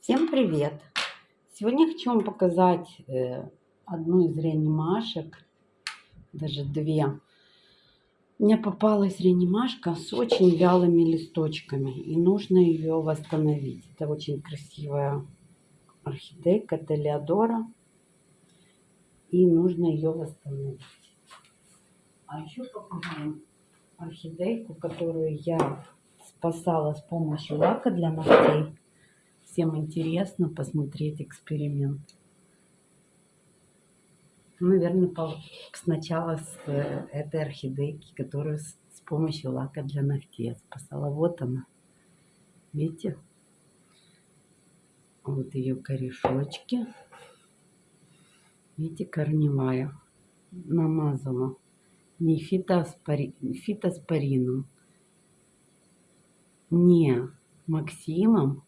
Всем привет! Сегодня хочу вам показать э, одну из реанимашек, даже две. Мне попалась реанимашка с очень вялыми листочками, и нужно ее восстановить. Это очень красивая орхидейка Телеодора, и нужно ее восстановить. А еще покажу орхидейку, которую я спасала с помощью лака для ногтей всем интересно посмотреть эксперимент. Наверное, сначала с э, этой орхидейки, которую с помощью лака для ногтей спасала. Вот она. Видите? Вот ее корешочки. Видите, корневая. Намазала не фитоспори... фитоспорином, не Максимом,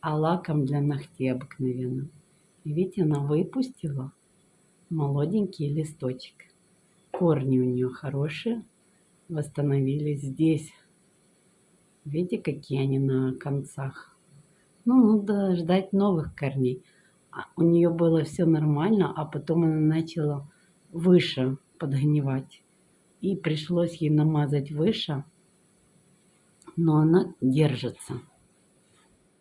а лаком для ногтей обыкновенным. Видите, она выпустила молоденький листочек. Корни у нее хорошие, восстановились здесь. Видите, какие они на концах. Ну, надо ждать новых корней. А у нее было все нормально, а потом она начала выше подгнивать. И пришлось ей намазать выше, но она держится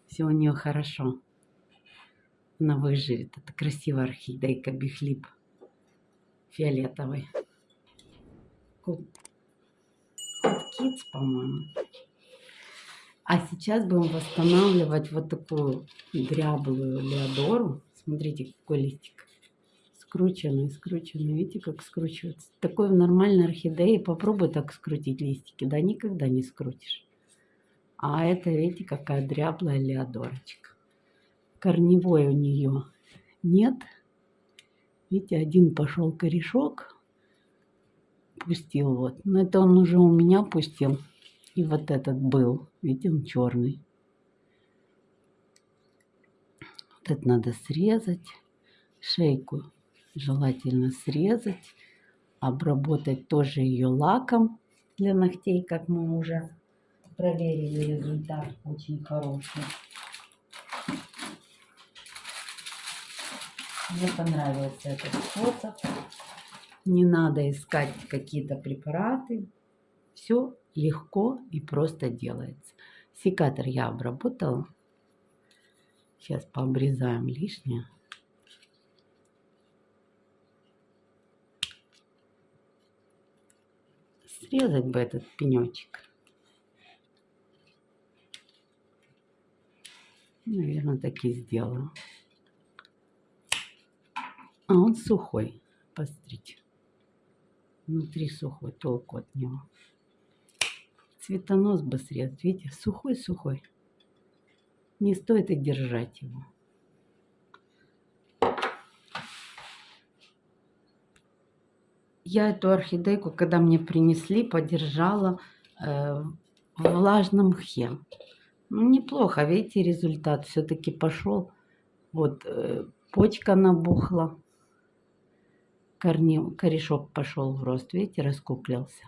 все у нее хорошо. Она выживет. Это красивая орхидейка бихлип фиолетовый. Кот по-моему. А сейчас будем восстанавливать вот такую дряблую леодору. Смотрите, какой листик. Скрученный, скрученный. Видите, как скручивается. Такой в нормальной орхидее попробуй так скрутить листики. Да никогда не скрутишь. А это, видите, какая дряблая леодорочка. Корневой у нее нет. Видите, один пошел корешок. Пустил вот. Но это он уже у меня пустил. И вот этот был. Видите, он черный. Вот это надо срезать. Шейку желательно срезать. Обработать тоже ее лаком для ногтей, как мы уже проверили результат очень хороший. Мне понравился этот способ. Не надо искать какие-то препараты. Все легко и просто делается. Секатор я обработала. Сейчас пообрезаем лишнее. Срезать бы этот пенечек. Наверное, так и сделаю. А он сухой. Посмотрите. Внутри сухой, толку от него. Цветонос бы срезать. Видите, сухой-сухой. Не стоит и держать его. Я эту орхидейку, когда мне принесли, подержала э, в влажном мхе. Ну, неплохо, видите, результат все-таки пошел. Вот э, почка набухла, корни, корешок пошел в рост, видите, раскуклился.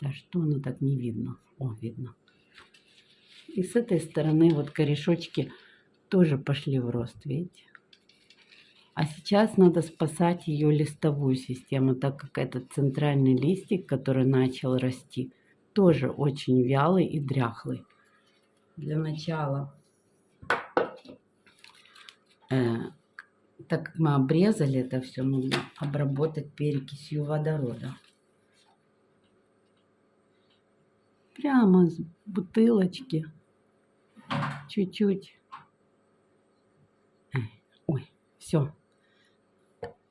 Да что оно так не видно? О, видно. И с этой стороны вот корешочки тоже пошли в рост, видите. А сейчас надо спасать ее листовую систему, так как этот центральный листик, который начал расти, тоже очень вялый и дряхлый. Для начала, э, так как мы обрезали это все, нужно обработать перекисью водорода. Прямо с бутылочки. Чуть-чуть. Ой, все.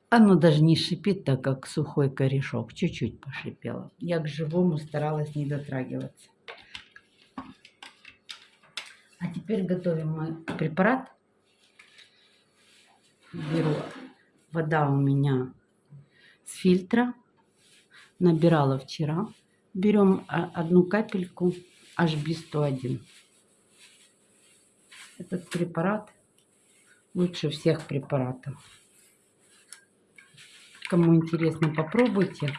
Оно даже не шипит, так как сухой корешок. Чуть-чуть пошипело. Я к живому старалась не дотрагиваться. А теперь готовим мой препарат. Беру вода у меня с фильтра. Набирала вчера. Берем одну капельку HB101. Этот препарат лучше всех препаратов. Кому интересно, попробуйте,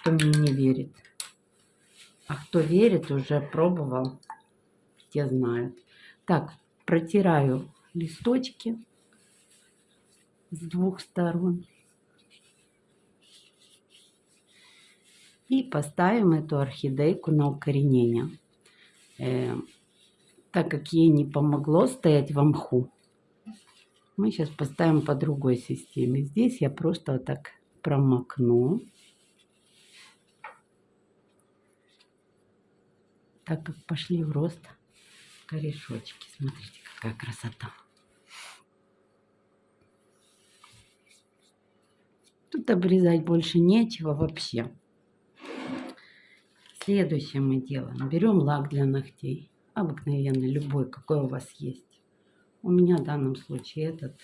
кто мне не верит. А кто верит, уже пробовал, те знают. Так, протираю листочки с двух сторон. И поставим эту орхидейку на укоренение. Э, так как ей не помогло стоять в мху, мы сейчас поставим по другой системе. Здесь я просто вот так промокну. Так как пошли в рост корешочки. Смотрите, какая красота. Тут обрезать больше нечего вообще. Следующее мы делаем. Берем лак для ногтей. Обыкновенный, любой, какой у вас есть. У меня в данном случае этот.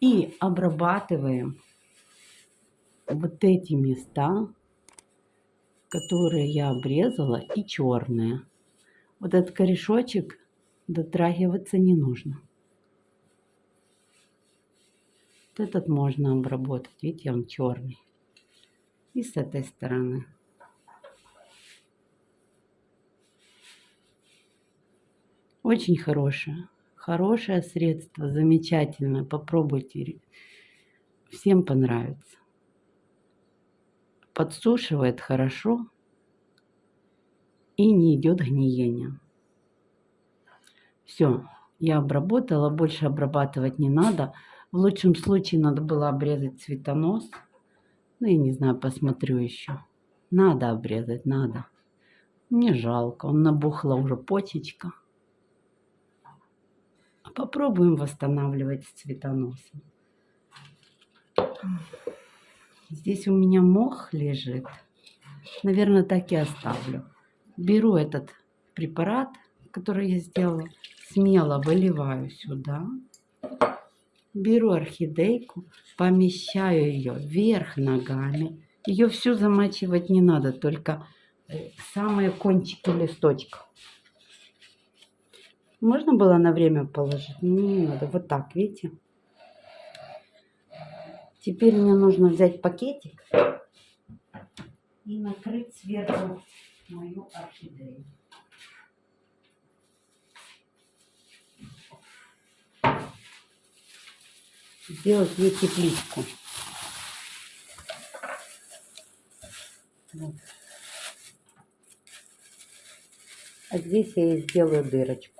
И обрабатываем вот эти места, которые я обрезала, и черные. Вот этот корешочек дотрагиваться не нужно. Вот этот можно обработать. Видите, он черный. И с этой стороны. Очень хорошее. Хорошее средство, замечательное. Попробуйте. Всем понравится. Подсушивает хорошо и не идет гниение. Все, я обработала, больше обрабатывать не надо. В лучшем случае надо было обрезать цветонос. Ну, я не знаю, посмотрю еще. Надо обрезать, надо. Мне жалко, он набухла уже почечка. Попробуем восстанавливать с цветоносом. Здесь у меня мох лежит. Наверное, так и оставлю беру этот препарат, который я сделала, смело выливаю сюда, беру орхидейку, помещаю ее вверх ногами. Ее всю замачивать не надо, только э, самые кончики листочка. Можно было на время положить? Не надо. Вот так, видите? Теперь мне нужно взять пакетик и накрыть сверху мою орхидею. Сделать ей тепличку. Вот. А здесь я ей сделаю дырочку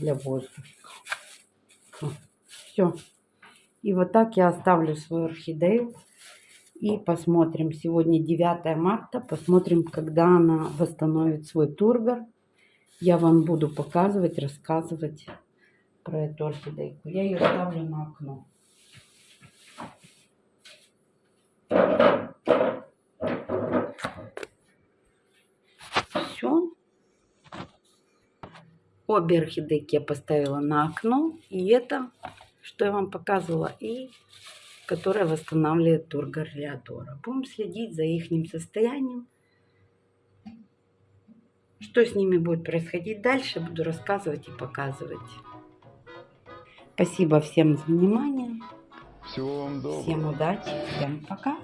для воздуха. Все. И вот так я оставлю свою орхидею и посмотрим. Сегодня 9 марта. Посмотрим, когда она восстановит свой тургор. Я вам буду показывать, рассказывать про эту орхидейку. Я ее ставлю на окно. Все. Обе орхидейки я поставила на окно. И это, что я вам показывала. И которая восстанавливает тургор Леодора. Будем следить за их состоянием. Что с ними будет происходить дальше, буду рассказывать и показывать. Спасибо всем за внимание. Всего вам доброго. Всем удачи, всем пока.